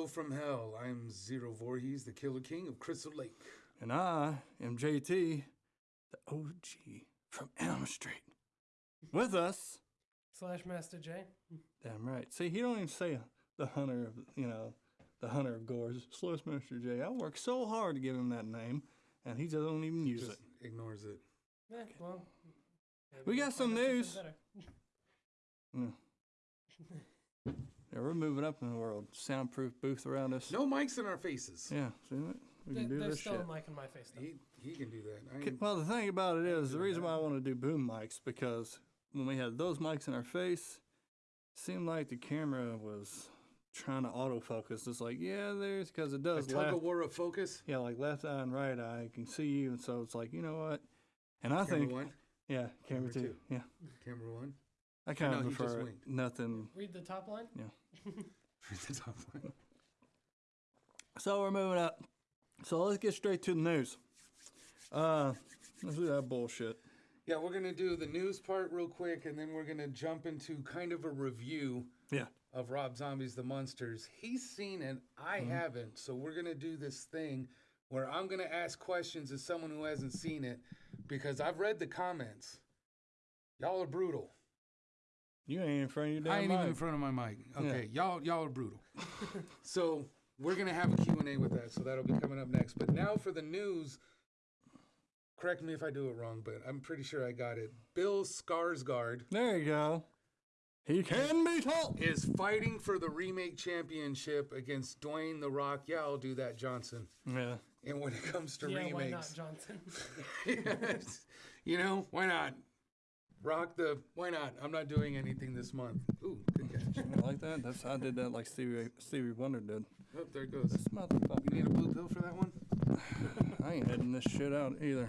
Hello from hell. I'm Zero Voorhees, the Killer King of Crystal Lake. And I am JT, the OG from Elm Street. With us, Slash Master J. damn right. See, he don't even say the hunter of, you know, the hunter of gores. Slush Master J. I worked so hard to give him that name, and he just don't even use Just it. ignores it. Eh, well, We got some find out something news. better. Yeah, we're moving up in the world. Soundproof booth around us. No mics in our faces. Yeah, see that? We There- can do There's this still shit. a mic in my face. Though. He, he can do that. I K- ain't- Well, the thing about it is, the reason that. why I want to do boom mics because when we had those mics in our face, seemed like the camera was trying to autofocus. It's like, yeah, there's because it a does tug left, of war of focus. yeah, like left eye and right eye can see you, and so it's like, you know what? And I Camera think, one, yeah, camera, Camera two, two. yeah, camera one. I kind No, of he just prefer winked. nothing. Read the top line. Yeah. Read the top one. So we're moving up. So let's get straight to the news. Uh, let's do that bullshit. Yeah, we're gonna do the news part real quick, and then we're gonna jump into kind of a review Yeah. of Rob Zombie's The Munsters. He's seen it, I Mm-hmm. haven't. So we're gonna do this thing where I'm gonna ask questions as someone who hasn't seen it because I've read the comments. Y'all are brutal. You ain't in front of your damn I ain't even in front of my mic. Okay, y'all y'all are brutal. so we're gonna have a Q&A with that, so that'll be coming up next. But now for the news, correct me if I do it wrong, but I'm pretty sure I got it. Bill Skarsgård There you go. He can be tall. is fighting for the remake championship against Dwayne the Rock. Yeah, I'll do that, Johnson. Yeah. And when it comes to yeah, why not, remakes, Johnson? Yes. you know, why not? Rock the why not? I'm not doing anything this month. Ooh, good catch. You like that? That's I did that like Stevie Stevie Wonder did. Oh, there it goes. This You need a blue pill for that one? I ain't heading this shit out either.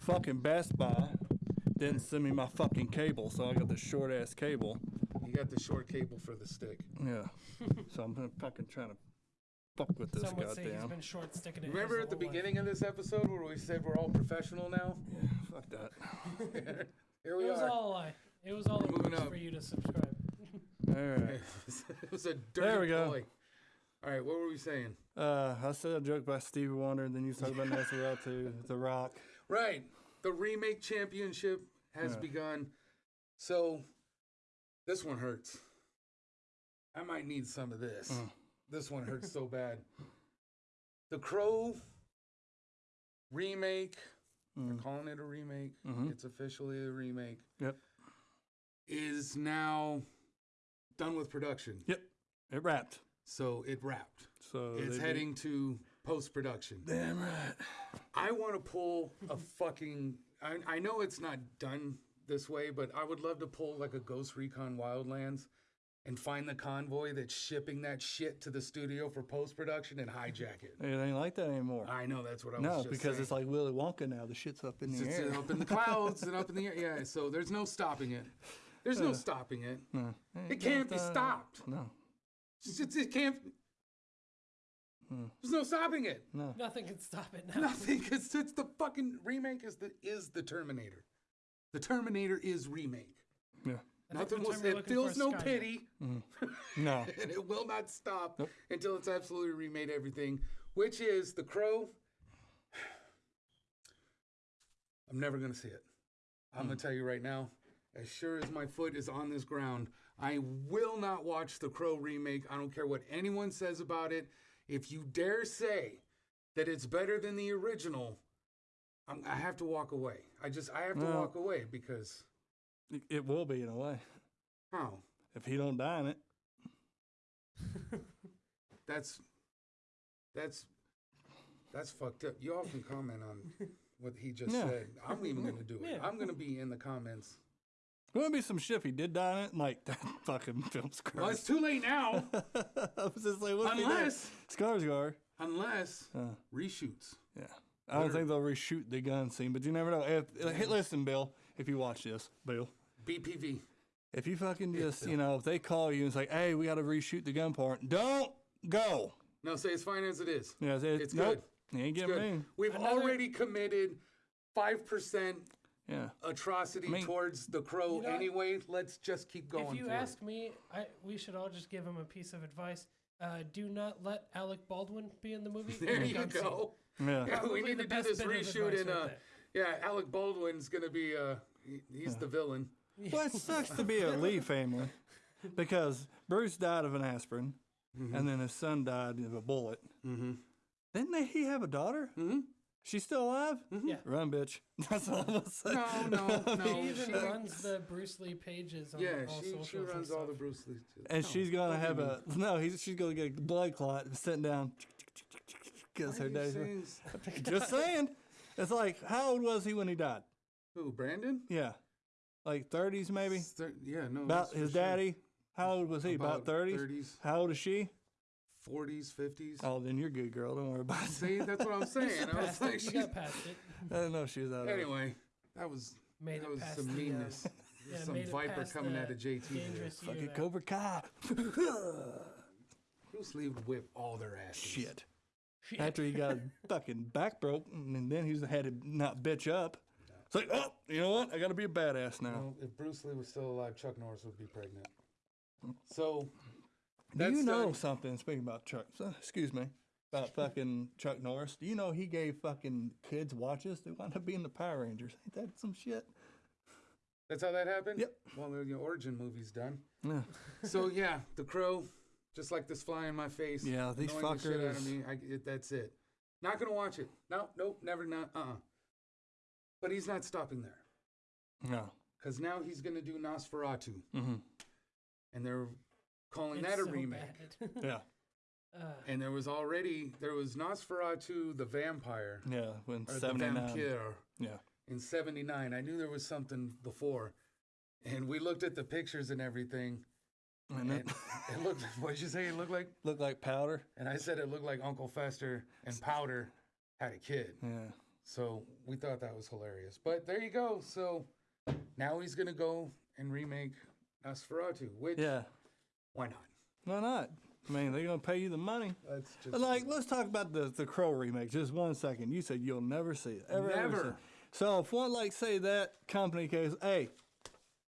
Fucking Best Buy didn't send me my fucking cable, so I got this short ass cable. You got the short cable for the stick. Yeah. so I'm gonna fucking trying to fuck with this Some would say he's goddamn. been short sticking it. Remember at the whole life. beginning of this episode where we said we're all professional now? Yeah, fuck that. Here It was are. all a lie. It was all a Moving ruse up. for you to subscribe. All right. it was a dirty There we go. ploy. All right, what were we saying? Uh, I said a joke about Stevie Wonder, and then you talked about Nancy Rel too, The Rock. Right. The remake championship has Yeah. begun. So this one hurts. I might need some of this. Mm. This one hurts so bad. The Crow remake. They're Mm. calling it a remake. Mhm. It's officially a remake. Yep. Is now done with production. Yep. It wrapped. So it wrapped. So it's did- heading to post production. Damn right. I want to pull a fucking. I, I know it's not done this way, but I would love to pull like a Ghost Recon Wildlands and find the convoy that's shipping that shit to the studio for post production and hijack it. It ain't like that anymore. I know that's what I was no, because saying. it's like Willy Wonka now. The shit's up in the It's air. up in the clouds and up in the air. Yeah, so there's no stopping it. There's no Uh, stopping it. No. It can't be stopped. No. It's it can't. Hmm. There's no stopping it. No. Nothing can stop it now. Nothing, because it's the fucking remake is the is the Terminator. The Terminator is remake. Yeah. I Nothing the will. term It feels no Skynet. pity, Mm. No. and it will not stop Nope. until it's absolutely remade everything. Which is the Crow. I'm never gonna see it. I'm gonna tell you right now. As sure as my foot is on this ground, I will not watch the Crow remake. I don't care what anyone says about it. If you dare say that it's better than the original, I'm, I have to walk away. I just I have to Well- walk away because It, it will be in a way. how If he don't die in it. that's that's that's fucked up. You all can comment on what he just Yeah. said. I'm even gonna do it. Yeah. I'm gonna be in the comments. There would be some shit if he did die in it. Like, that fucking film's Well, it's too late now, I was just like, what's unless Skarsgård. unless Uh, reshoots. yeah. I don't Better- think they'll reshoot the gun scene, but you never know. If hey, listen, Bill, if you watch this, Bill, BPV. if you fucking just, you know, if they call you and say, "Hey, we got to reshoot the gun part," don't go. No, say it's fine as it is. Yeah, it's, It's nope, good. You ain't getting me. We've Another- already committed five percent Yeah. atrocity I mean- towards the crow You know- anyway. Let's just keep going. if you for it. ask me, I, we should all just give him a piece of advice. Uh, do not let Alec Baldwin be in the movie. There you gun scene. go. Yeah. Yeah, we need to do this reshoot advice in right uh yeah, Alec Baldwin's gonna be uh he, he's the villain. Well, it sucks to be a Lee family because Bruce died of an aspirin, and then his son died of a bullet. Mm-hmm. Didn't they, he have a daughter? Mm-hmm. She's still alive? Yeah. Run, bitch. That's all I'm gonna say. No, no, no. He even she- runs the Bruce Lee pages on Yeah, all she, she socials and runs all the. Bruce Lee. too. And No, she's gonna have a me- no. He's she's gonna get a blood clot and sitting down because Why her are days. saying Just saying. It's like how old was he when he died? Who, Brandon? Yeah, like 30s maybe. It's thir- yeah, no. About that's for his sure. daddy. How old was he? About 30s. 30s, How old is she? 40s, 50s. Oh, then you're good, girl. Don't worry about it. See, that's what I'm saying. I was Past like, it. You she's- got past it. I didn't know she was out. of it. anyway, that was Made that it was past some the, um, meanness. yeah, some made viper past coming the out of JT. dangerous Fucking there. Cobra Kai. Bruce Lee would whip all their asses. Shit. Shit. After he got fucking back broke, and then he's had to not bitch up. It's like, oh, you know what? I got to be a badass now. If Bruce Lee was still alive, Chuck Norris would be pregnant. Hmm. So, Do you know something? Speaking about Chuck, so- excuse me, about fucking Chuck Norris. Do you know he gave fucking kids watches? They wound up being the Power Rangers. Ain't that some shit? that's how that happened? Yep. Well, the origin movie's done. Yeah. So, yeah, The Crow, just like this fly in my face. Yeah, these annoying the shit out of fuckers- me. I, it, that's it. Not going to watch it. No, nope, never, not, uh-uh. But he's not stopping there. No. Because now he's going to do Nosferatu. Mm-hmm. And they're calling It's that a so remake. Yeah. Uh, And there was already, there was Nosferatu the Vampire. Yeah. When seventy nine. Yeah. in 79 i knew there was something before and we looked at the pictures and everything And and it it looked what did you say it looked like looked like powder. and i said it looked like uncle fester and powder had a kid Yeah. So we thought that was hilarious but there you go so now he's gonna go and remake nosferatu which Yeah. why not Why not? I mean, they're gonna pay you the money. that's just But like, let's talk about the the Crow remake. Just one second. You said you'll never see it. Ever, ever Never. it. So if one like say that company goes, hey,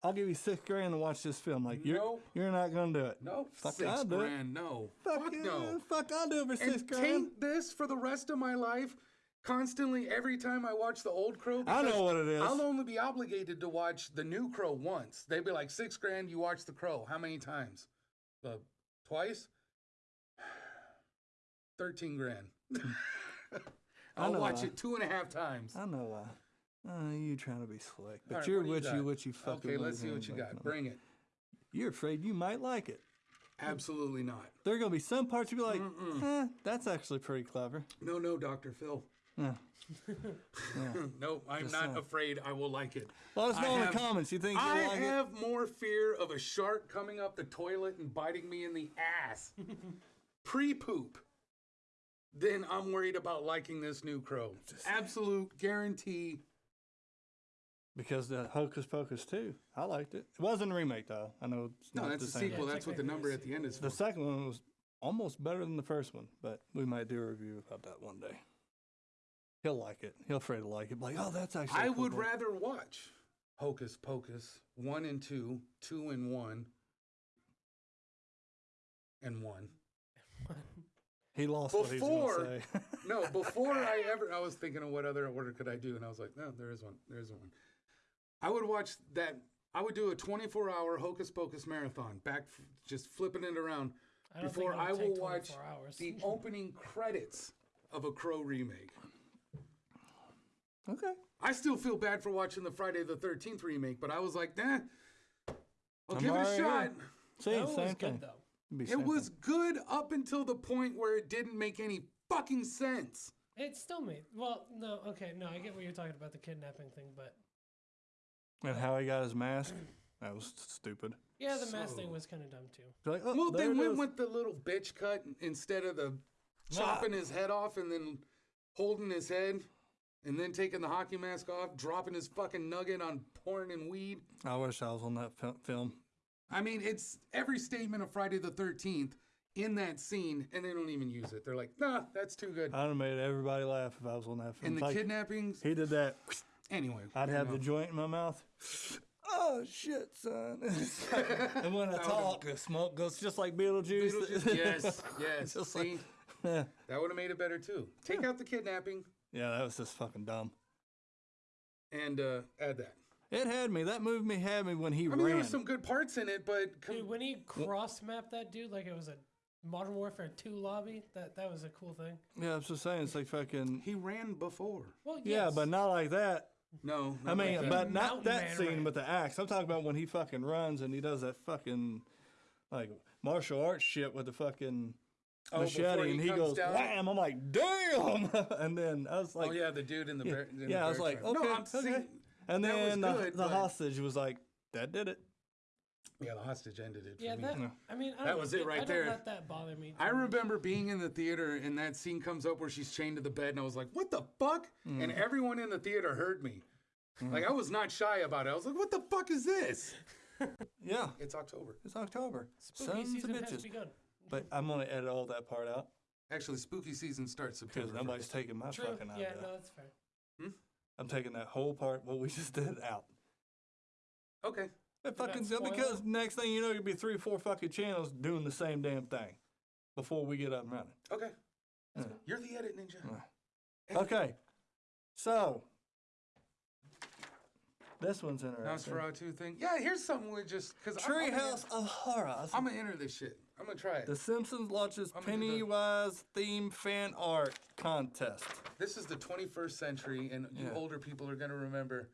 I'll give you six grand to watch this film. Like you're Nope. you're not gonna do it. no Fuck, six I'll do it. no Fuck, fuck no Fuck, I'll do it for six and grand. taint this for the rest of my life constantly every time I watch the old Crow. I know what it is. I'll only be obligated to watch the new Crow once. They'd be like six grand. You watch the Crow. How many times? The twice. Thirteen grand. I'll watch why. it two and a half times. I know why. Uh, you trying to be slick, but right, you're what you what you what you fucking. Okay, let's see what you got. Bring it. You're afraid you might like it. Absolutely not. There are gonna be some parts you'll be like, eh, that's actually pretty clever. No, no, Doctor Phil. Yeah. no, I'm Just not saying. afraid. I will like it. Let us know in the comments. You think I like it? have more fear of a shark coming up the toilet and biting me in the ass pre poop than I'm worried about liking this new crow. Absolute guarantee. Because the Hocus Pocus 2, I liked it. It wasn't a remake though. I know it's No, not that's the a same. sequel. That's what the number at the end is for. The second one was almost better than the first one, but we might do a review about that one day. He'll like it. He'll afraid to like it. Like, oh, that's actually. a I cool would book." rather watch Hocus Pocus 1 and 2, 2 and 1, and 1. He lost what he Before- going to say. No, before I ever, I was thinking of what other order could I do, and I was like, no, there is one. There is one. I would watch that. I would do a 24-hour Hocus Pocus marathon, back f- just flipping it around I before I will watch hours. the opening credits of a Crow remake. Okay. I still feel bad for watching the Friday the 13th remake, but I was like, nah, I'll I'm give it a shot. in. See, that same was thing. good though. It'd be It same was thing. good up until the point where it didn't make any fucking sense. It still made well. No, okay, no, I get what you're talking about the kidnapping thing, but And how he got his mask. That was stupid. yeah, the mask thing was kind of dumb too. Like, oh, Well, they went with the little bitch cut instead of the chopping his head off and then holding his head and then taking the hockey mask off, dropping his fucking nugget on porn and weed. I wish I was on that fil- film. I mean, it's every statement of Friday the 13th in that scene, and they don't even use it. They're like, nah, that's too good. I'd have made everybody laugh if I was on that film. and the Like, kidnappings, he did that. anyway. I'd have know. the joint in my mouth. oh shit, son. and when I talk, the smoke goes just like Beetlejuice. Beetlejuice, yes, yes. Just See, like- yeah, that would have made it better too. Take out the kidnapping that was just fucking dumb. and uh, add that. It had me. That movie had me when he I mean, ran. there were some good parts in it, but com- Dude, when he cross mapped that dude like it was a Modern Warfare 2 lobby, that that was a cool thing. yeah, I was just saying, it's like fucking. he ran before. Well, yes. Yeah, but not like that. No, I mean, like but not that Man scene ran. with the axe. I'm talking about when he fucking runs and he does that fucking like martial arts shit with the fucking Oh, before machete, he and he goes down? wham. I'm like, damn, and then I was like, oh yeah, the dude in the yeah, bear, in the I was like, trap. okay, no, I'm okay. seeing- and then the, good, the but- hostage was like, that did it. yeah, the hostage ended it. For Yeah, me. that. Yeah. I mean, I That don't was it right I don't there. let that bother me. I too much. remember being in the theater and that scene comes up where she's chained to the bed, and I was like, "What the fuck?" Mm. And everyone in the theater heard me. Like I was not shy about it. I was like, "What the fuck is this?" Yeah, It's October. it's October. Spooky Sons of season has bitches. begun. But I'm gonna edit all that part out Actually, spooky season starts September. because nobody's 1st. taking my True. fucking Yeah, no, that's fair. Hmm? I'm taking that whole part, what we just did, out. Okay. It that fucking spoil because it? next thing you know, you'll be three or four fucking channels doing the same damn thing before we get up and running. Okay. Yeah. You're the edit ninja. Okay, so this one's interesting. Nosferatu thing. Yeah, here's something we just because I'm, I'm, Treehouse of Horrors. I'm gonna enter this shit. I'm gonna try it. The Simpsons launches I'm gonna do the- Pennywise theme fan art contest. This is the 21st century, and you Yeah. older people are gonna remember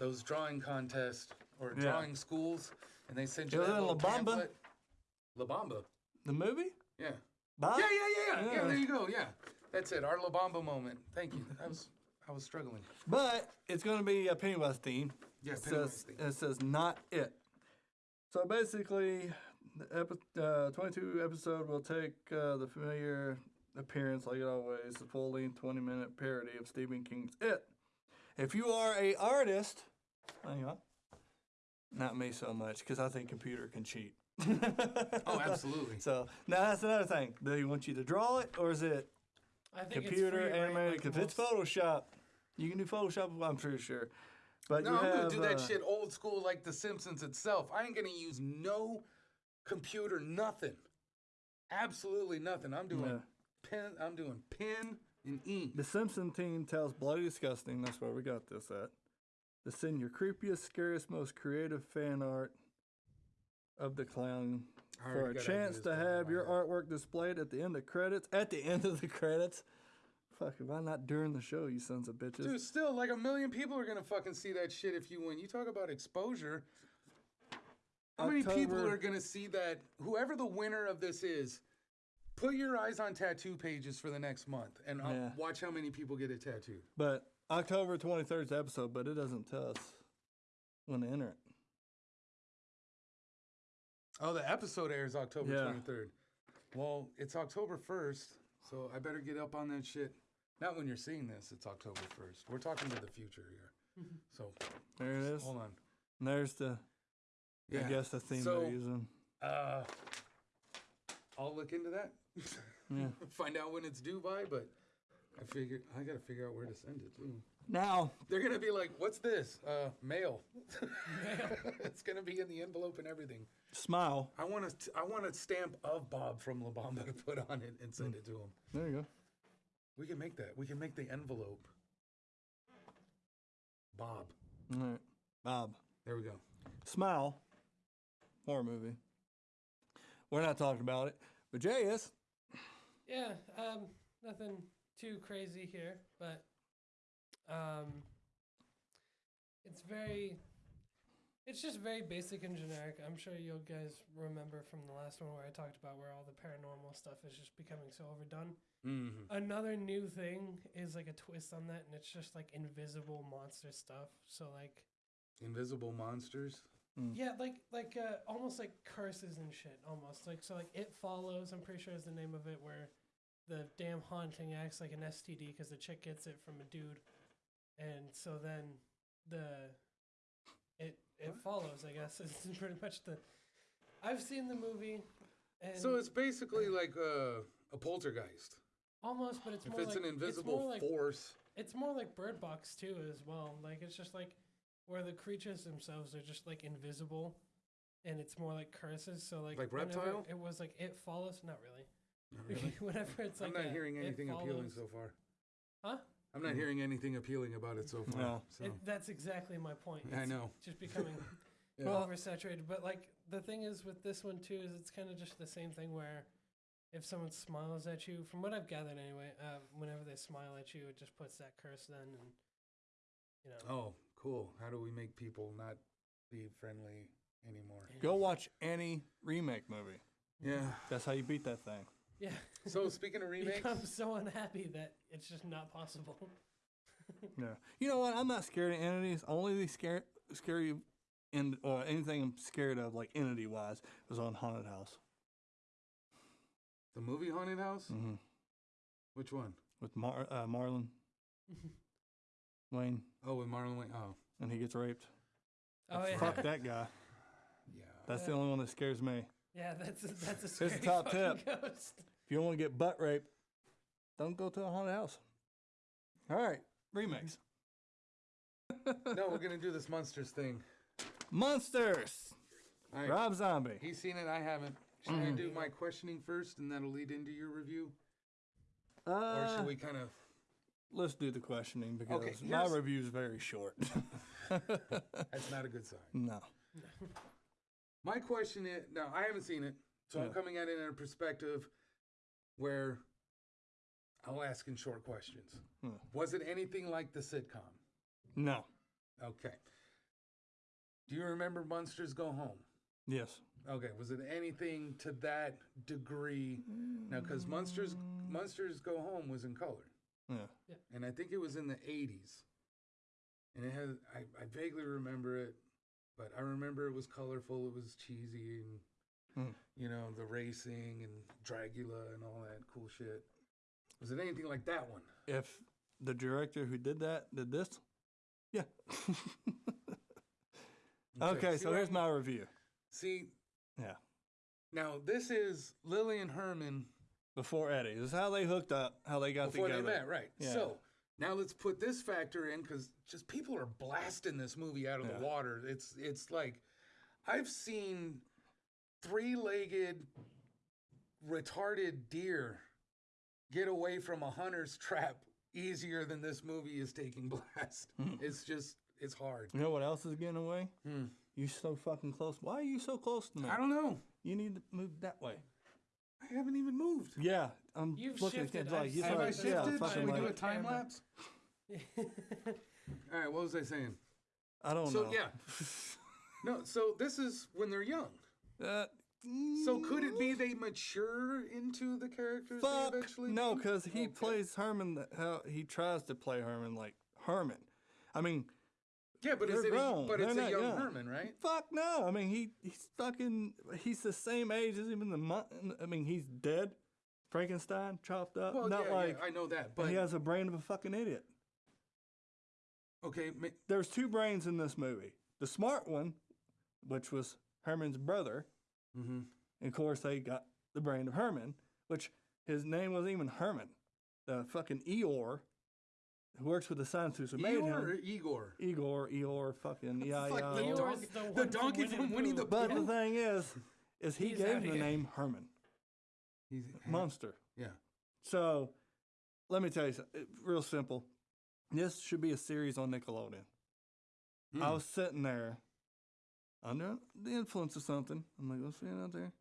those drawing contests or Yeah. drawing schools, and they sent It you was in little La Bamba. pamphlet. La Bamba. The movie? Yeah. Bob? Yeah, yeah, yeah, yeah, yeah. There you go. Yeah, that's it. Our La Bamba moment. Thank you. I was, I was struggling. But it's going to be a Pennywise theme. Yeah, it Pennywise says, theme. It says not it. So basically, the epi- uh, 22 episode will take uh, the familiar appearance, like it always, the full length 20 minute parody of Stephen King's It. If you are a artist, hang on, not me so much, because I think computer can cheat. Oh, absolutely. So now that's another thing. Do you want you to draw it, or is it I think computer it's free, right? animated? Like If it's Photoshop, you can do Photoshop. I'm pretty sure. But No, you I'm have, gonna do that uh, shit old school like The Simpsons itself. I ain't gonna use no computer, nothing. Absolutely nothing. I'm doing pen. I'm doing pen and ink. The Simpson team tells Bloody Disgusting, that's where we got this at, to send your creepiest, scariest, most creative fan art of the clown for a chance to have your artwork displayed at the end of credits. At the end of the credits. Fuck, why not during the show, you sons of bitches? Dude, still, like a million people are gonna fucking see that shit if you win. You talk about exposure. How many people are gonna see that? Whoever the winner of this is, put your eyes on tattoo pages for the next month and uh, Yeah. watch how many people get a tattoo. But October 23rd is the episode, but it doesn't tell us when to enter it. Oh, the episode airs October Yeah. 23rd. Well, it's October 1st, so I better get up on that shit. Not when you're seeing this, it's October 1st. We're talking to the future here. So, There it is. hold on. And there's the, I guess, the theme So- they're using. Uh, I'll look into that. Yeah. Find out when it's due by, but I figure I got to figure out where to send it too. Now, They're gonna be like, "What's this? Uh, mail." it's gonna be in the envelope and everything. smile. I want to. I want a stamp of Bob from La Bamba to put on it and send it to him. There you go. We can make that. We can make the envelope. Bob. All right. Bob. There we go. Smile. Horror movie. We're not talking about it, but Jay is. Yeah, um, nothing too crazy here, but um, it's very, it's just very basic and generic. I'm sure you guys remember from the last one where I talked about where all the paranormal stuff is just becoming so overdone. Mm-hmm. Another new thing is like a twist on that, and it's just like invisible monster stuff. So like, Invisible monsters. Yeah, like like uh, almost like curses and shit. Almost like so like it follows. I'm pretty sure is the name of it where the damn haunting acts like an STD because the chick gets it from a dude, and so then the it it follows. I guess it's pretty much the. I've seen the movie, and So it's basically like uh, a poltergeist. almost, but it's If more it's like an invisible it's more like force. it's more like Bird Box too as well. Like it's just like where the creatures themselves are just like invisible, and it's more like curses. So like Like whenever Reptile? It was like it follows. Not really. Not really. whenever it's like I'm not a- hearing it anything appealing follows- so far. Huh? I'm not hearing anything appealing about it so far. No. So. It, that's exactly my point. I It's know. Just becoming Yeah. Well- oversaturated. But like the thing is with this one too is it's kind of just the same thing where if someone smiles at you, from what I've gathered anyway, uh, whenever they smile at you, it just puts that curse then, and you know. Oh, cool. How do we make people not be friendly anymore? Go watch any remake movie. Yeah. That's how you beat that thing. Yeah. So speaking of remakes, I'm so unhappy that it's just not possible. Yeah. You know what? I'm not scared of entities. Only the scare scary in or anything I'm scared of, like entity wise, was on Haunted House. the movie Haunted House. Mm-hmm. Which one? With Mar- uh, Marlon Wayne, Oh, with Marlon Wayne. Oh, and he gets raped. oh yeah. Fuck that guy. yeah. That's the only one that scares me. Yeah, that's a, that's a Here's scary the top fucking tip. ghost. If you don't want to get butt raped, don't go to a haunted house. All right, remix. no, we're gonna do this Munsters thing. Munsters. All right. Rob Zombie. He's seen it. I haven't. Should I do my questioning first, and that'll lead into your review, or Uh, should we kind of? Let's do the questioning because Okay, my here's- review is very short. That's not a good sign. no. My question is now I haven't seen it, so I'm Yeah. coming at it in a perspective where I'll ask in short questions. Hmm. Was it anything like the sitcom? No. Okay. Do you remember Munsters Go Home? Yes. Okay, was it anything to that degree? Now, because Munsters Munsters Go Home was in color, Yeah. and I think it was in the '80s, and it had I, I vaguely remember it, but I remember it was colorful, it was cheesy, and Hmm. you know the racing and Dragula and all that cool shit. Was it anything like that one? If the director who did that did this, yeah. okay, see so here's I'm- my review. See, Yeah. now this is Lily and Herman Before Eddie. This is how they hooked up, how they got before together. they met, right? Yeah. So now let's put this factor in because just people are blasting this movie out of Yeah. the water. It's it's like I've seen three-legged retarded deer get away from a hunter's trap easier than this movie is taking blast. Hmm. It's just it's hard. You know what else is getting away? Hmm. You so fucking close. Why are you so close to me? I don't know. You need to move that way. I haven't even moved. Yeah, I'm You've looking shifted. at like I've you seen Have I like, shifted? yeah, Should fucking we do a like, time lapse? All right, what was I saying? I don't know. So know. yeah, no. So this is when they're young. Uh, So could it be they mature into the characters Fuck they eventually? no, because he Okay. plays Herman. th- How he tries to play Herman like Herman. I mean, Yeah, but is they're it? A, grown. but it's They're a young young. Herman, right? fuck no. I mean, he he's fucking. He's the same age as even the. mon- I mean, he's dead. Frankenstein chopped up. Well, not yeah, like. yeah, I know that, but he has a brain of a fucking idiot. okay, ma- There's two brains in this movie. The smart one, which was Herman's brother, mm-hmm. and of course they got the brain of Herman, which his name wasn't even Herman. The fucking Eeyore, who works with the scientists who made Eeyore him. or Igor? Igor, Eeyore, fucking yeah, Fuck, yeah. the, Eeyore's dog, the the from donkey Winnie from the Winnie Pooh. the But Pooh. the thing is, is he He's gave out him the here. name Herman, He's, monster. Yeah. So, let me tell you something. Real simple. This should be a series on Nickelodeon. I Hmm. was sitting there under the influence of something. I'm like, what's it out there?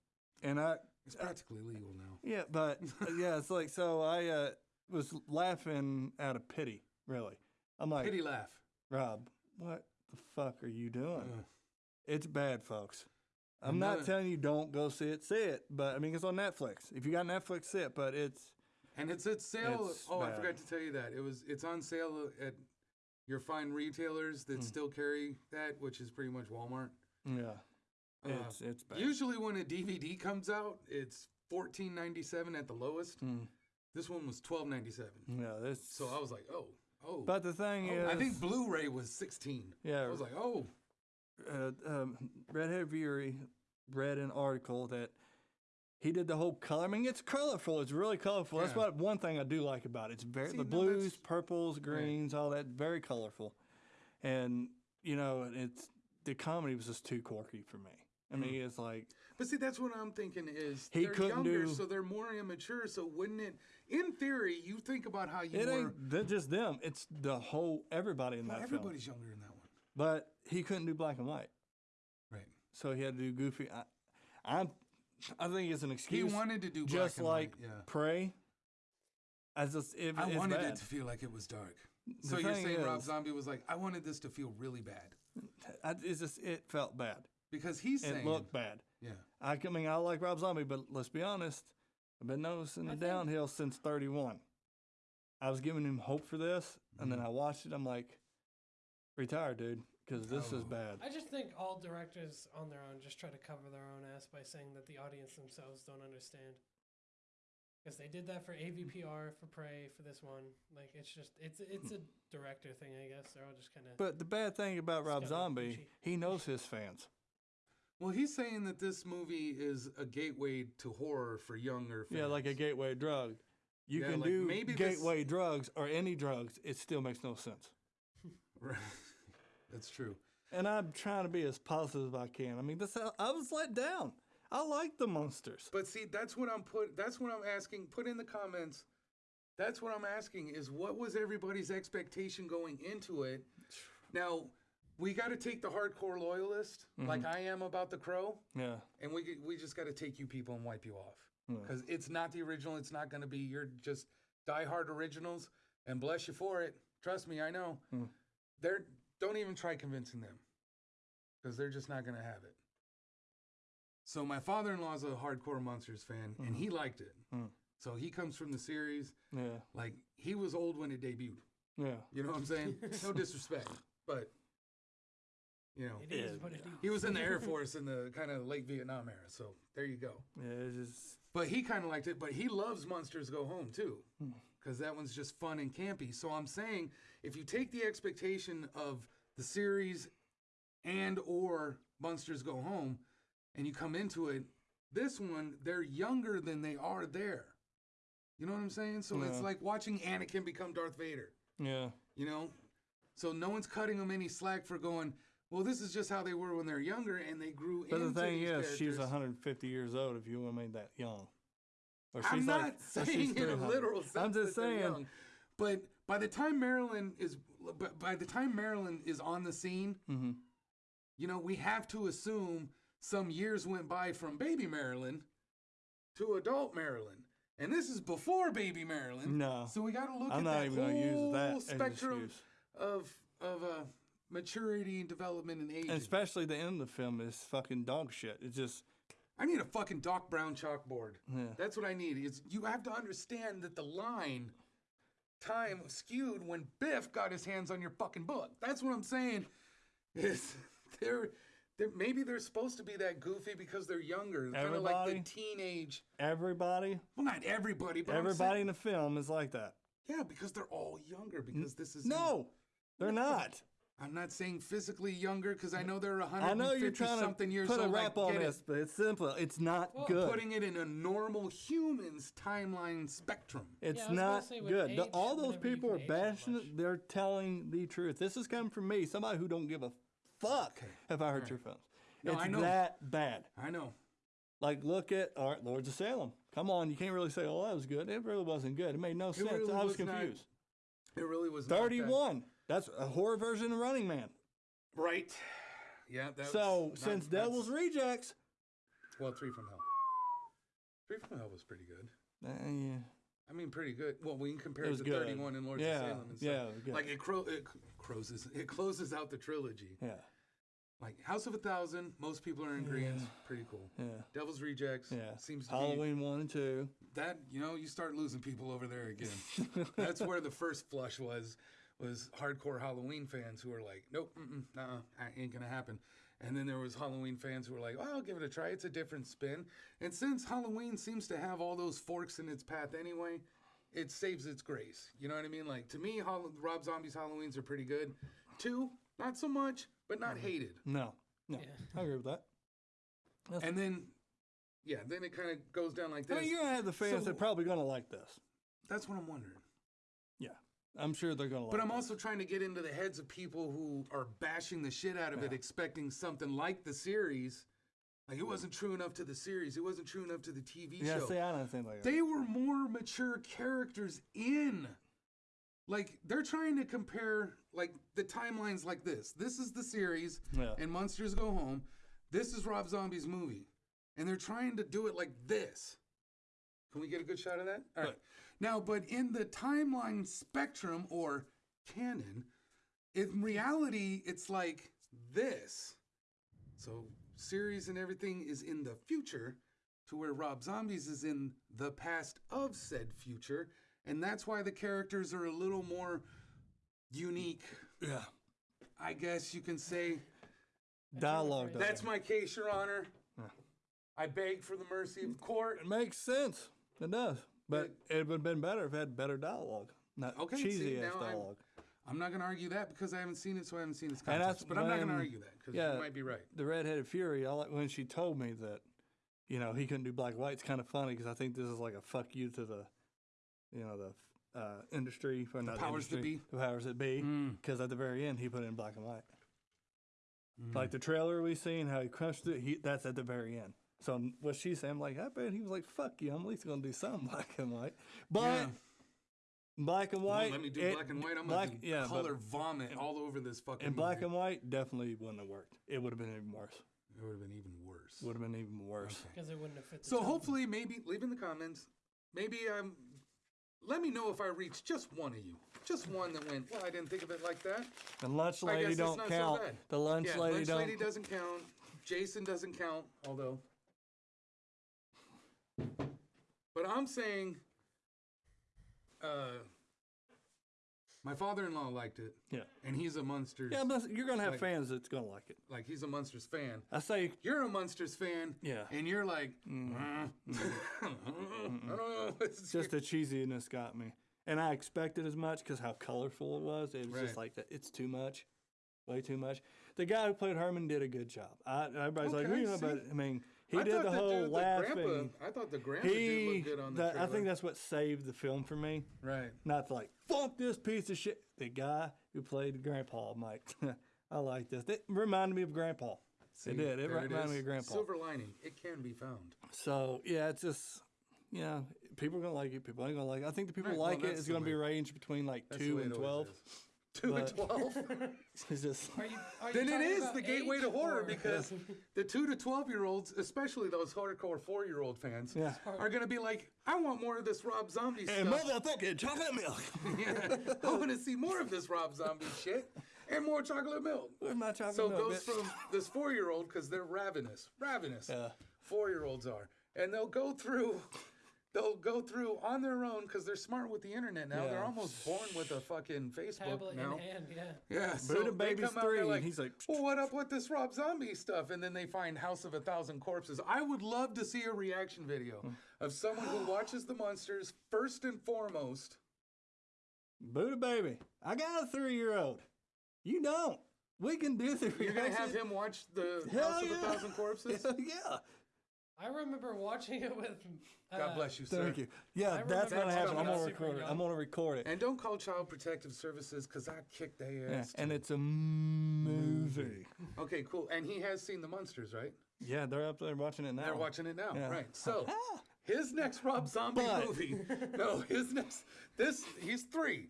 And I, It's practically legal now. yeah, but uh, yeah, it's like, so I uh, was laughing out of pity, really. I'm like, Pity laugh. Rob, what the fuck are you doing? Uh, It's bad, folks. I'm not telling you don't go see it, see it, but I mean, it's on Netflix. If you got Netflix, see it, but it's, and it's at sale. It's oh, I forgot to tell you that it was. It's on sale at your fine retailers that Hmm. still carry that, which is pretty much Walmart. yeah, Uh, it's, it's bad. Usually, when a DVD comes out, it's fourteen ninety seven at the lowest. Mm, This one was twelve ninety seven. yeah, this. So I was like, oh, oh. but the thing oh. is, I think Blu-ray was sixteen. yeah, I was like, oh, uh, um, Redhead Fury read an article that he did the whole color. I mean, it's colorful. It's really colorful. That's Yeah. what one thing I do like about it. It's very See, the blues, that's- purples, greens, all that. Very colorful. And you know, it's the comedy was just too quirky for me. I mean, it's like But see, that's what I'm thinking is He they're couldn't younger, do- so they're more immature. So wouldn't it, in theory, you think about how you it were. ain't just them; it's the whole everybody in that film. everybody's younger in that one, But he couldn't do black and white, right? so he had to do goofy. I, I'm, I think it's an excuse. He wanted to do black just and like white, yeah. Prey. As just, it, I wanted bad. it to feel like it was dark. The So you're saying Rob Zombie was like, I wanted this to feel really bad I, it's just it felt bad. Because he's saying, It looked bad. yeah, I mean, I like Rob Zombie, but let's be honest. I've been noticing the downhill since 31. I was giving him hope for this, and then mm-hmm. I watched it. I'm like, retire, dude, because this oh. is Oh. bad. I just think all directors on their own just try to cover their own ass by saying that the audience themselves don't understand. Because they did that for AVPR, for Prey, for this one. Like it's just it's it's a hmm. director thing, I guess. They're all just kind of. But the bad thing about Rob Zombie, he knows his fans. Well, he's saying that this movie is a gateway to horror for younger fans. Yeah, like a gateway drug. You Yeah, can like do maybe this- gateway drugs or any drugs. It still makes no sense. Right. That's true. And I'm trying to be as positive as I can. I mean, this I was let down. I like the Munsters. But see, that's what I'm put. That's what I'm asking. Put in the comments. That's what I'm asking is what was everybody's expectation going into it? Now, we got to take the hardcore loyalist, like I am about the Crow, Yeah. and we we just got to take you people and wipe you off Yeah. because it's not the original. It's not going to be your just diehard originals, and bless you for it. Trust me, I know. Hmm. They're don't even try convincing them because they're just not going to have it. So my father-in-law's a hardcore Munsters fan, and he liked it. Hmm. So he comes from the series. Yeah. Like he was old when it debuted. Yeah. You know what I'm saying? no disrespect, but you know, It is Yeah. what it is. he was in the Air Force in the kind of late Vietnam era. So there you go. Yeah. It's just But he kind of liked it. But he loves Munsters Go Home too, hmm. because that one's just fun and campy. So I'm saying, if you take the expectation of the series and or Munsters Go Home, and you come into it, this one they're younger than they are there. You know what I'm saying? So it's like watching Anakin become Darth Vader. yeah. You know, so no one's cutting them any slack for going. Well, this is just how they were when they're younger, and they grew But the thing is, she's 150 years old. If you want to make that young, or I'm not like, saying in a literal sense. I'm just saying. young. But by the time Marilyn is, but by the time Marilyn is on the scene, Mhm. you know, we have to assume some years went by from baby Marilyn to adult Marilyn, and this is before baby Marilyn. No. So we got to look I'm at not that even to use whole that spectrum of of uh, maturity and development and age. And especially the end of the film is fucking dog shit. It's just I need a fucking Doc Brown chalkboard. Yeah. That's what I need. Is you have to understand that the line time skewed when Biff got his hands on your fucking book. That's what I'm saying. Is they're, they're maybe they're supposed to be that goofy because they're younger, kind of like the Everybody? teenage. everybody, Well, not everybody, but everybody saying- in the film is like that. yeah, because they're all younger. Because this is No, they're not. I'm not saying physically younger because I know they're 150 I know 150 you're trying something to years put a old. I wrap on get it. this, but it's simple. It's not Well, good. Putting it in a normal human's timeline spectrum. It's Yeah, I was gonna not say with good. The- all those people are bashing much. it. They're telling the truth. This is coming from me, somebody who don't give a fuck Okay. if I heard Alright. your films. No, it's I know. that bad. I know. Like, look at all right, Lords of Salem. Come on, you can't really say, "Oh, that was good." It really wasn't good. It made no sense. really I was, was not confused. It really was not that- Thirty-one. That's a horror version of Running Man. Right. Yeah. That so was since not- Devil's Rejects, well, Three from Hell. Three from Hell was pretty good. uh, yeah, I mean, pretty good. Well, we can compare It to good. 31 and Lords Yeah, of Salem and stuff. yeah. Like it, cro- it closes it closes out the trilogy. yeah, Like House of a Thousand, most people are in agreement. Pretty cool. yeah, Devil's Rejects. yeah. Seems to be Halloween one and two. that you know you start losing people over there again. That's where the first flush was was hardcore Halloween fans who were like, nope, uh, ain't gonna happen. And then there was Halloween fans who were like, well, I'll give it a try. It's a different spin. And since Halloween seems to have all those forks in its path anyway, it saves its grace. You know what I mean? Like to me, Hall- Rob Zombie's Halloweens are pretty good. Two, not so much, but not hated. No, no, Yeah. I agree with that. That's- And then, yeah, then it kind of goes down like I this. mean, you're gonna have the fans So- that are probably gonna like this. That's what I'm wondering. Yeah. I'm sure they're gonna. But I'm it. also trying to get into the heads of people who are bashing the shit out of it, expecting something like the series. Like it wasn't true enough to the series. It wasn't true enough to the TV Yeah, show. see, I don't think like that. they were more mature characters in. Like they're trying to compare like the timelines like this. This is the series, Yeah. and Munsters Go Home. This is Rob Zombie's movie, and they're trying to do it like this. Can we get a good shot of that? All right. Right. Now, but in the timeline spectrum or canon, in reality, it's like this. So series and everything is in the future, to where Rob Zombies is in the past of said future, and that's why the characters are a little more unique. yeah. I guess you can say. Dialogue. That's my case, Your Honor. Yeah. I beg for the mercy of the court. It makes sense. It does. But it would have been better if it had better dialogue, not Okay, see, cheesy ass now I'm- dialogue. I'm not going to argue that because I haven't seen it, so I haven't seen its context. But I'm not going to argue that because yeah. you might be right. The redheaded fury. I like when she told me that, you know, he couldn't do black and white. It's kind of funny because I think this is like a fuck you to the, you know, the uh, industry for not powers that be. the powers that be. Mm. Because at the very end, he put in black and white. Mm. Like the trailer we seen, how he crushed it. He that's at the very end. So what she said, I'm like, I bet he was like, "Fuck you, I'm at least gonna do something black and white." But Yeah. black and Well, white, let me do it- black and white. I'm black, going to yeah, but color vomit all over this fucking in black movie. and white definitely wouldn't have worked. It would have been even worse. It would have been even worse. Would have been even worse. Okay. because it wouldn't have fit. The So tone. hopefully, maybe leave in the comments. Maybe um, let me know if I reached just one of you, just one that went. Well, I didn't think of it like that. The lunch lady don't not so count. the lunch yeah, lady lunch don't. lady doesn't count. Jason doesn't count, although. But I'm saying, uh, my father-in-law liked it, yeah, and he's a Munsters. yeah, but you're gonna have Like- fans that's gonna like it. like he's a Munsters fan. I say, You're a Munsters fan, yeah, and you're like, "Uh, I don't know. Just the cheesiness got me, and I expected as much because how colorful it was. It was Right. just like that. It's too much, way too much. The guy who played Herman did a good job. I, everybody's like, Okay, "Well, you know, but I mean, he I did the whole dude, the laughing. grandpa, I thought the grandpa he, look good on the that, I think that's what saved the film for me. right. Not like fuck this piece of shit. The guy who played Grandpa, Mike. I like this. It reminded me of Grandpa. See, it did. It reminded me of Grandpa. Silver lining. It can be found. So yeah, it's just yeah, people are gonna like it. People ain't gonna like it. I think the people Right, who well, like it is the gonna be ranged between like two and it twelve. Is. Two and But- twelve. It's just Are you, are you then it talking is about the gateway to horror or- because the two to twelve year olds, especially those hardcore four year old fans, yeah. are gonna be like, I want more of this Rob Zombie shit. And stuff. motherfucking chocolate milk. yeah, I want to see more of this Rob Zombie shit and more chocolate milk. Where's my chocolate So it milk? goes bitch? from this four year old because they're ravenous, ravenous. Yeah. Four year olds are, and they'll go through. They'll go through on their own because they're smart with the internet now. They're almost born with a fucking Facebook tablet now. in hand, yeah. Yeah, so Buddha they Baby's come out three, like, and he's like, well, what up with this Rob Zombie stuff? And then they find House of a Thousand Corpses. I would love to see a reaction video Hmm. of someone who watches the Munsters first and foremost. Buddha baby, I got a three year old. You don't. We can do the You're gonna have him watch the Hell House of a Thousand Corpses. Hell yeah. I remember watching it with. Uh, God bless you, sir. Thank you. Yeah, I that's remember gonna that happen. I'm gonna record it. I'm gonna record it. And don't call Child Protective Services because I kicked their Yeah, ass. and it's a movie. okay, cool. And he has seen the Munsters, right? Yeah, they're up there watching it now. They're watching it now, Yeah. right? So his next Rob Zombie But- movie. No, his next. This he's three.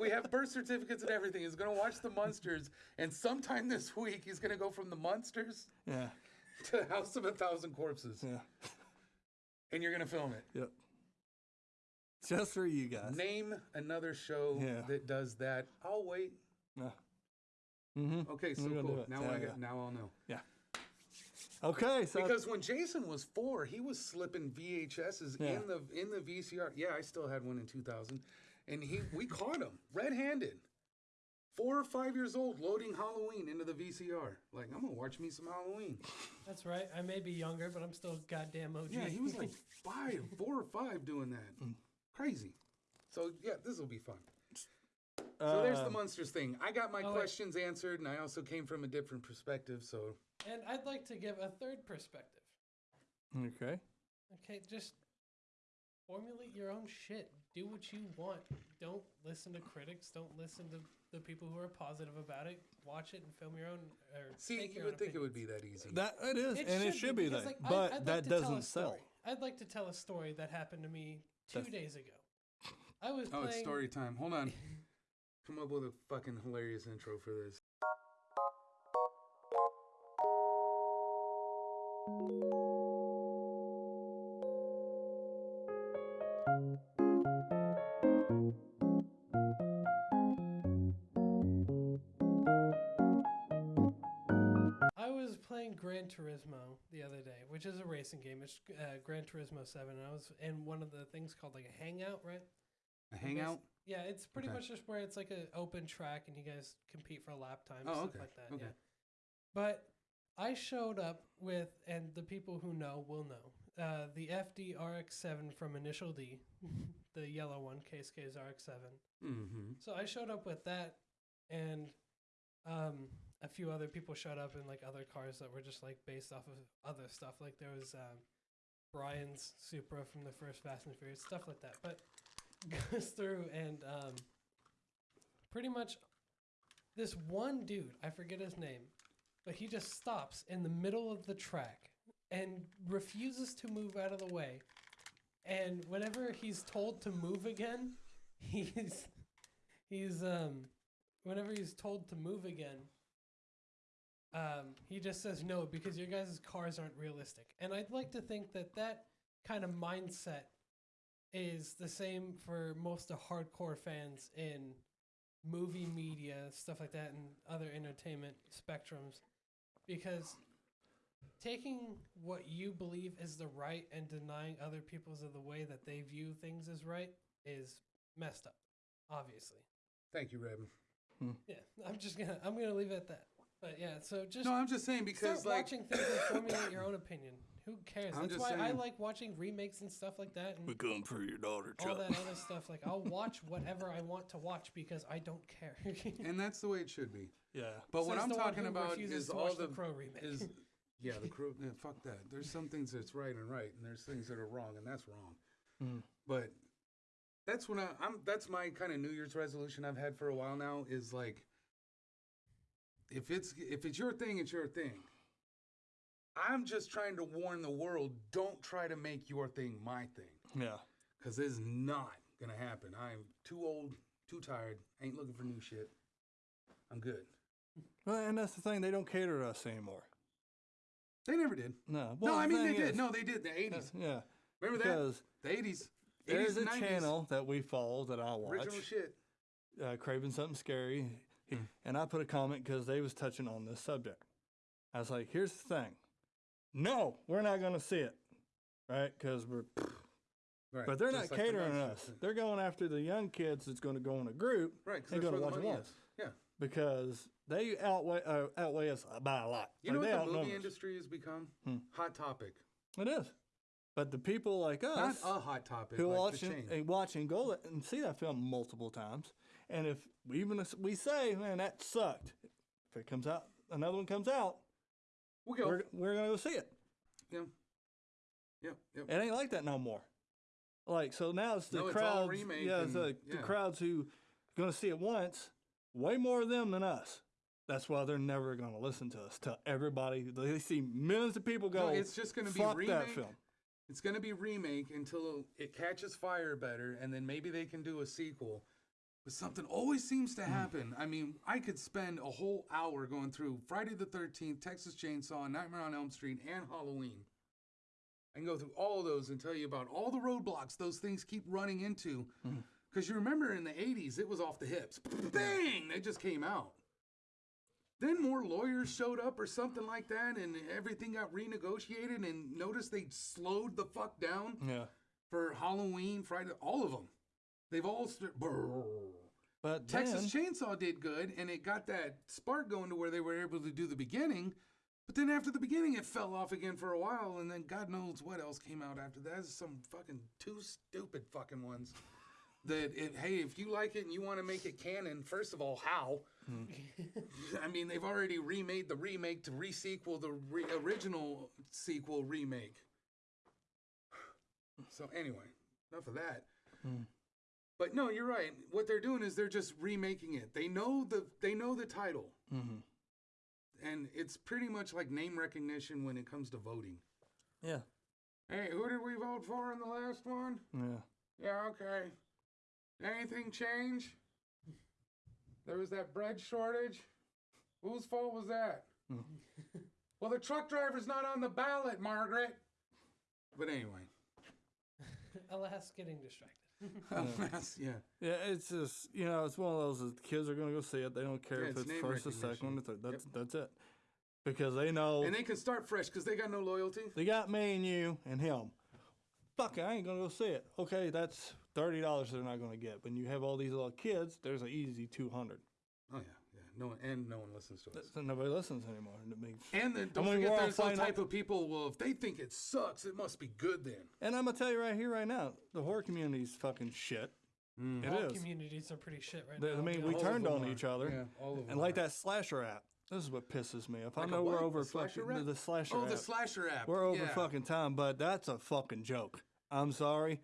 we have birth certificates and everything. He's gonna watch the Munsters, and sometime this week he's gonna go from the Munsters yeah, to House of a Thousand Corpses, yeah, and you're gonna film it. yep. Just for you guys. Name another show Yeah. that does that. I'll wait. Yeah. Mm-hmm. Okay, so We're gonna do cool. Now Yeah, I got, now I'll know. Yeah. Okay, so Because when Jason was four, he was slipping VHSs Yeah. in the in the VCR. Yeah, I still had one in 2000, and he we caught him red-handed. Four or five years old, loading Halloween into the VCR. Like I'm gonna watch me some Halloween. That's right. I may be younger, but I'm still goddamn OG. Yeah, he was like five, four or five doing that. Mm. Crazy. So yeah, this will be fun. So there's the Munsters thing. I got my oh, wait. questions answered, and I also came from a different perspective. So and I'd like to give a third perspective. Okay. Okay, just formulate your own shit. Do what you want. Don't listen to critics. Don't listen to the people who are positive about it. Watch it and film your own. Or See, you would own think it would be that easy. That it is, and it should be, because, that, like, I- but I'd like that to tell a doesn't sell. story. I'd like to tell a story that happened to me two That's- days ago. I was oh, playing. it's story time. Hold on. Come up with a fucking hilarious intro for this. Which is a racing game. It's uh, Gran Turismo Seven, and I was in one of the things called like a hangout, right? A hangout? Yeah, it's pretty Okay. much just where it's like an open track and you guys compete for lap time, Oh, stuff okay, like that. okay. Yeah. But I showed up with, and the people who know will know, uh, the FD RX7 from Initial D, the yellow one, Keisuke's RX7. Mm-hmm. So I showed up with that, and um, a few other people showed up in like other cars that were just like based off of other stuff. Like there was um, Brian's Supra from the first Fast and Furious, stuff like that. But goes through and um, pretty much this one dude, I forget his name, but he just stops in the middle of the track and refuses to move out of the way. And whenever he's told to move again, he's he's um whenever he's told to move again, um he just says no because your guys' cars aren't realistic. And I'd like to think that that kind of mindset is the same for most of hardcore fans in movie media, stuff like that, and other entertainment spectrums, because taking what you believe is the right and denying other people's of the way that they view things as right is messed up. Obviously, Thank you, Reb. yeah. I'm just gonna I'm gonna leave it at that. But yeah, so just No, I'm just saying because start like watching things and formulate your own opinion. Who cares? I'm That's just why I like watching remakes and stuff like that. And come for your daughter, all that other stuff. Like I'll watch whatever I want to watch because I don't care. and that's the way it should be. Yeah, But what I'm talking about is all the, the Crow remake. is yeah the crew. Yeah, fuck that. There's some things that's right and right, and there's things that are wrong, and that's wrong. Mm. But that's when I, I'm. That's my kind of New Year's resolution I've had for a while now. Is like, if it's if it's your thing, it's your thing. I'm just trying to warn the world: don't try to make your thing my thing, yeah. because it's not gonna happen. I'm too old, too tired. Ain't looking for new shit. I'm good. Well, and that's the thing; they don't cater to us anymore. They never did. No, no, I the mean they did. is- No, they did. The '80s. Yeah, Remember that? The '80s. there's 80s a 90s. channel that we follow that I watch. Original shit. uh, craving something scary, Hmm. and I put a comment because they was touching on this subject. I was like, "Here's the thing, no, we're not going to see it, right? Because we're, Right. but they're not like catering monster us. They're going after the young kids that's going to go in a group Right. 'cause They that's go to the watch it. Yeah. because they outweigh uh, outweigh us by a lot. You know Like, they what the movie industry has become? Hmm. Hot topic. It is, but the people like Not us a hot topic. who like watch the and, and watch and go and see that film multiple times, and if we even if we say, "Man, that sucked," if it comes out, another one comes out, we go. we're we're gonna go see it. yeah. Yep. Yep. It ain't like that no more. Like so now it's the No, it's crowds. remake yeah, it's the, the crowds who gonna see it once. Way more of them than us. That's why they're never gonna listen to us. Tell everybody they see millions of people go. No, it's just going to be remake. that film. It's going to be remake until it catches fire better, and then maybe they can do a sequel. But something always seems Hmm. to happen. I mean, I could spend a whole hour going through Friday the 13th, Texas Chainsaw, Nightmare on Elm Street, and Halloween. I can go through all of those and tell you about all the roadblocks those things keep running into. Hmm. Because you remember in the 80s, it was off the hips. Bang! They just came out. Then more lawyers showed up or something like that, and everything got renegotiated. And notice they slowed the fuck down Yeah, for Halloween, Friday, all of them. They've all st- but Texas then, Chainsaw did good, and it got that spark going to where they were able to do the beginning. But then after the beginning, it fell off again for a while, and then God knows what else came out after that. Some fucking two stupid fucking ones. That it, hey, if you like it and you want to make it canon, first of all, how? I mean, they've already remade the remake to resequel the re- original sequel remake. So anyway, enough of that. Hmm. But no, you're right. What they're doing is they're just remaking it. They know the they know the title, Mm-hmm. and it's pretty much like name recognition when it comes to voting. Yeah. Hey, who did we vote for in the last one? Yeah. Yeah, okay. Anything change? There was that bread shortage. Whose fault was that? Hmm. well, the truck driver's not on the ballot, Margaret. But anyway, Alas, getting distracted. That's- yeah. Yeah, it's just you know, it's one of those that kids are gonna go see it. They don't care Yeah, if it's it's first or second or third. Yep. That's that's it. Because they know And they can start fresh because they got no loyalty. they got me and you and him. Fuck it, I ain't gonna go see it. Okay, that's thirty dollars they're not gonna get. When you have all these little kids, there's an easy two hundred. Oh yeah. No one and no one listens to us. So nobody listens anymore. And, it makes, And then don't mean, we're forget, all there's some fine- type of people. Well, if they think it sucks, it must be good then. and I'm gonna tell you right here, right now, the horror community's fucking shit. Mm-hmm. It All is. communities are pretty shit right They- now. I mean, be we. All turned on are. each other. Yeah, all of them. And like are. that slasher app. This is what pisses me off. Like I a know we're what? over A slasher fucking rap? the slasher Oh, app. the slasher app. We're over yeah. fucking time, but that's a fucking joke. I'm sorry.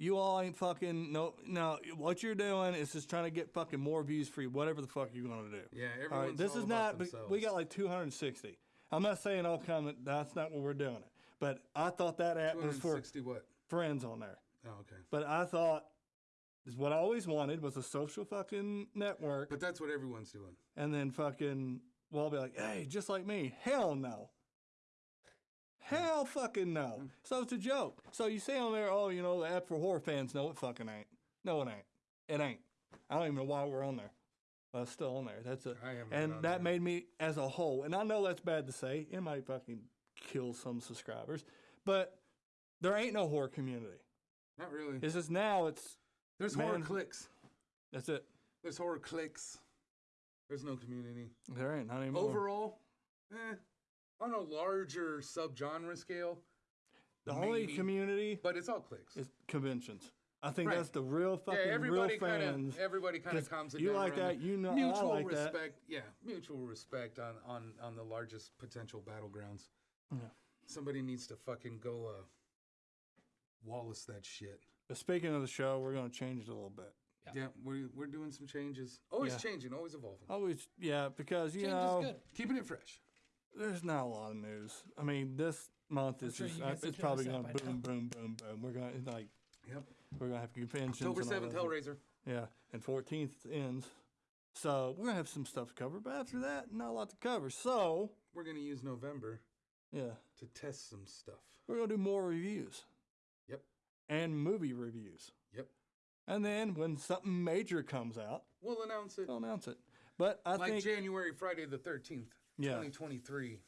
You all ain't fucking no no. What you're doing is just trying to get fucking more views for you, whatever the fuck you're gonna do. Yeah, everyone's All right, this all is about not. themselves. We got like 260. I'm not saying all comment. That's not what we're doing it. But I thought that app was for 260 what? friends on there. Oh, okay. But I thought is what I always wanted was a social fucking network, But that's what everyone's doing. and then fucking well, I'll be like, hey, just like me. Hell no. Hell fucking no. So it's a joke. So you say on there, oh, you know, the app for horror fans. No, it fucking ain't. No, it ain't. It ain't. I don't even know why we're on there. But it's still on there. That's it. I And on that made me as a whole. And I know that's bad to say. It might fucking kill some subscribers. But there ain't no horror community. Not really. It's just now it's There's horror clicks. that's it. There's horror clicks. There's no community. There ain't not anymore. Overall, eh, on a larger subgenre scale, the only community but it's all clicks. is conventions. I think Right. that's the real yeah, fucking real everybody Kinda, everybody kind 'Cause of comes. Together you like that, you know, I mutual like that. respect. Yeah, mutual respect on on on the largest potential battlegrounds. Yeah. Somebody needs to fucking go uh, Wallace that shit. But speaking of the show, we're gonna change it a little bit. Yeah. Yeah, we're we're doing some changes. Always Yeah. changing, always evolving. Always, yeah, because you Change know, is good. Keeping it fresh. There's not a lot of news. I mean, this month is sure just, uh, it's probably gonna boom, boom, boom, boom. We're gonna like Yep. we're gonna have conventions. October and all seventh. Hellraiser. Yeah, and 14th ends. So we're gonna have some stuff to cover, but after that, not a lot to cover. So We're gonna use November yeah, to test some stuff. we're gonna do more reviews Yep. and movie reviews. Yep. And then when something major comes out, We'll announce it we'll announce it. But I think like think January, Friday the thirteenth, Yeah. twenty twenty three.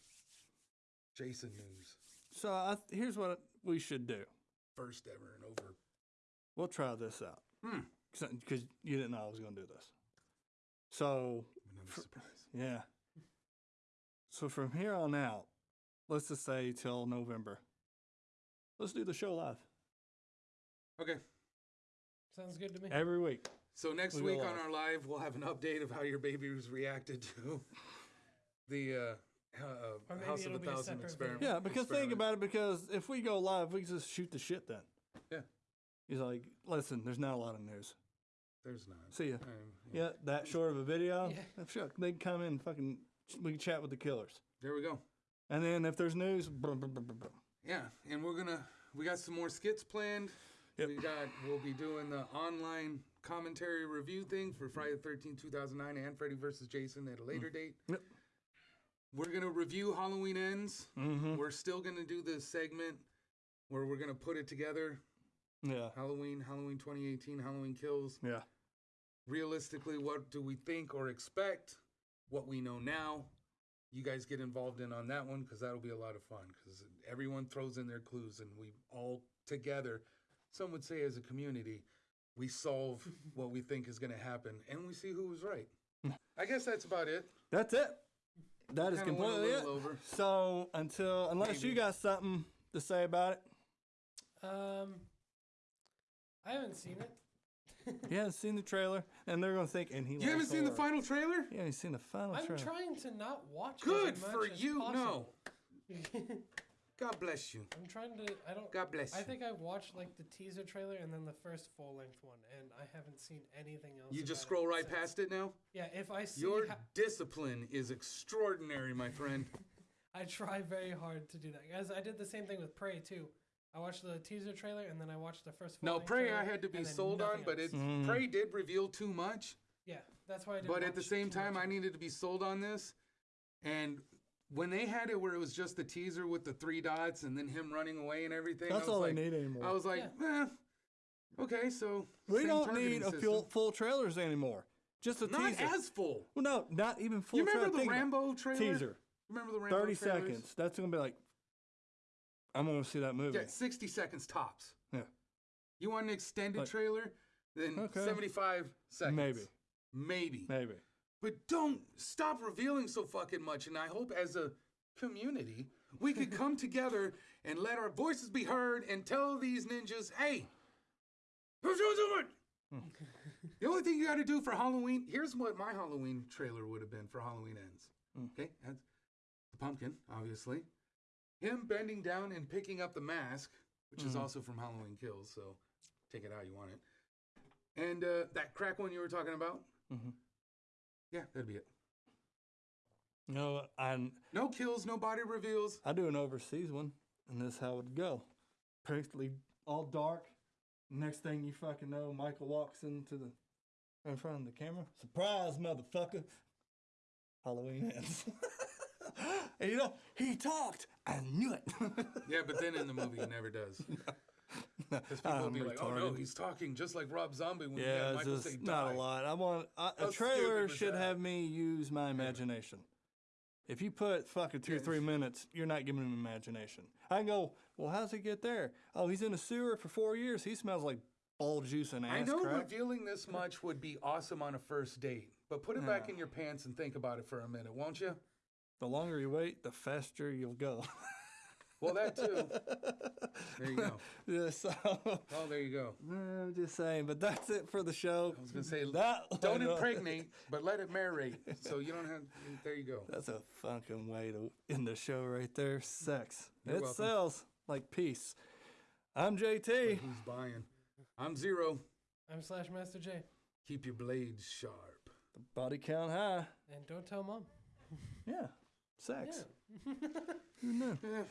Jason news, so. I, here's what we should do. first ever and over. We'll try this out Hmm. because you didn't know I was gonna do this. So Another Fr- surprise. yeah. So from here on out, let's just say till November. Let's do the show live Okay. Sounds good to me. every week. So next We week on live. our live, we'll have an update of how your baby was reacted to the uh, uh, House of it'll a Thousand separate experiment. Yeah, because think about it. Because if we go live, we can just shoot the shit then. Yeah. He's like, listen, there's not a lot of news. There's not. See ya. Um, Yeah, that short of a video. Yeah. Sure, they can come in, and fucking, we can chat with the killers. There we go. And then if there's news, brum, brum, brum, brum, brum. Yeah, and we're gonna we got some more skits planned. Yep. We got we'll be doing the online commentary review thing for Friday the 13th, 2009 and Freddy versus Jason at a later date. Yep. We're going to review Halloween Ends. Mhm. We're still going to do this segment where we're going to put it together. yeah, Halloween, Halloween 2018, Halloween Kills. yeah, Realistically, what do we think or expect? What we know now. You guys get involved in on that one because that'll be a lot of fun because everyone throws in their clues and we all together, some would say as a community, we solve what we think is going to happen and we see who was right. I guess that's about it. that's it. That is Kinda went a completely it. over. So until unless you got something to say about it, Um, I haven't seen it. you haven't seen the trailer, and they're gonna think, and he. You haven't likes seen the final trailer? Yeah, haven't seen the final I'm trailer. trying to not watch. it Good as much for as you. possible. God bless you. I'm trying to. I don't. God bless I you. think I watched like the teaser trailer and then the first full length one, and I haven't seen anything else. You just scroll right since. past it now? Yeah, if I see, Your ho- discipline is extraordinary, my friend. I try very hard to do that. Guys, I did the same thing with Prey too. I watched the teaser trailer and then I watched the first. No, full-length Prey trailer, I had to be sold on, nothing but it Mm. Prey did reveal too much. Yeah, that's why I did. But at the same time, I needed to be sold on this. And when they had it where it was just the teaser with the three dots and then him running away and everything, That's I was all like, they need anymore. I was like, eh, okay, so we same don't targeting need a full, full trailers anymore. Just a Not teaser. as full. well, no, not even full You remember trailer. the Think. Rambo trailer? teaser? Remember the Rambo 30 trailers? seconds. That's going to be like, I'm going to see that movie. Yeah, 60 seconds tops. Yeah. You want an extended Like- trailer? Then Okay. 75 seconds. Maybe. Maybe. Maybe. But don't stop revealing so fucking much. And I hope as a community, we could come together and let our voices be heard and tell these ninjas, hey, who's doing something? the only thing you got to do for Halloween, here's what my Halloween trailer would have been for Halloween Ends. Mm. Okay? That's the pumpkin, obviously. Him bending down and picking up the mask, which is Mhm. also from Halloween Kills, so take it how you want it. And uh, that crack one you were talking about, hmm yeah, that'd be it. Know, I, No kills, no body reveals. I do an overseas one, and this is how it'd go. Basically, all dark. Next thing you fucking know, Michael walks into the in front of the camera. Surprise, motherfucker! Halloween ends. and you know, he talked. I knew it. Yeah, but then in the movie he never does. Because people will be like, "Oh no, he's talking just like Rob Zombie when he Yeah, had it's Michael just say not die." a lot. I want I, a trailer should that? have me use my imagination. If you put fucking two or three minutes, you're not giving him imagination. I can go, well, how's he get there? Oh, he's in a sewer for four years. He smells like ball juice and ass I know crap. revealing this much would be awesome on a first date, but put it back in your pants and think about it for a minute, won't you? The longer you wait, the faster you'll go. Well, that too. There you go. yeah, so Oh, there you go. I'm just saying, but that's it for the show. I was gonna say, That don't impregnate, but let it marinate. So you don't have. There you go. That's a fucking way to end the show right there. Sex. You're it welcome. sells like peace. I'm But JT. who's buying? I'm zero. I'm Slash Master J, Keep your blades sharp. The body count high. and don't tell mom. Yeah. Sex. Yeah. Who knew? Eh,